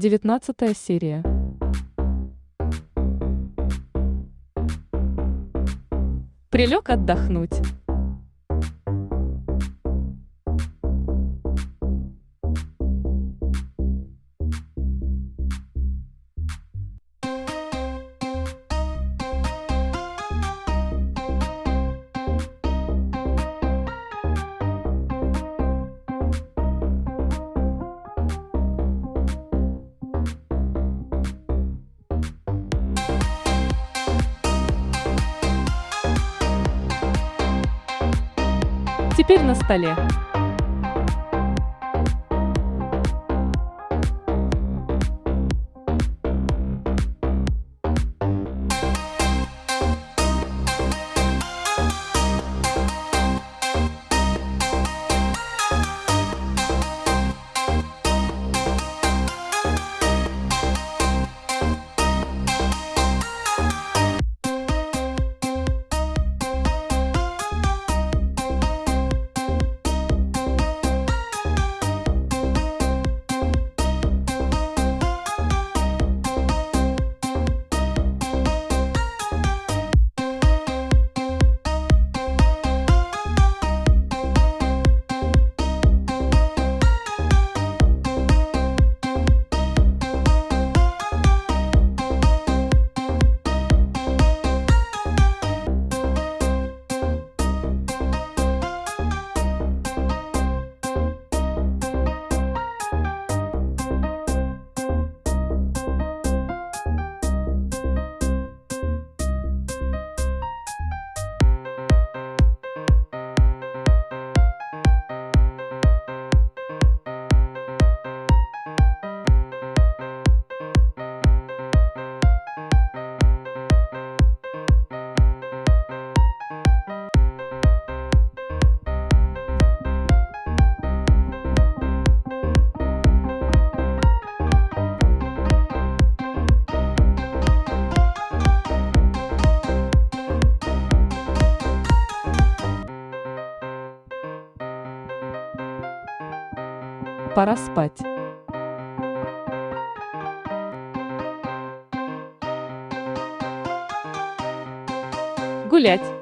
Девятнадцатая серия. Прилег отдохнуть. Теперь на столе. Пора спать. Гулять.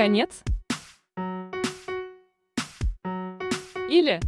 Конец? Или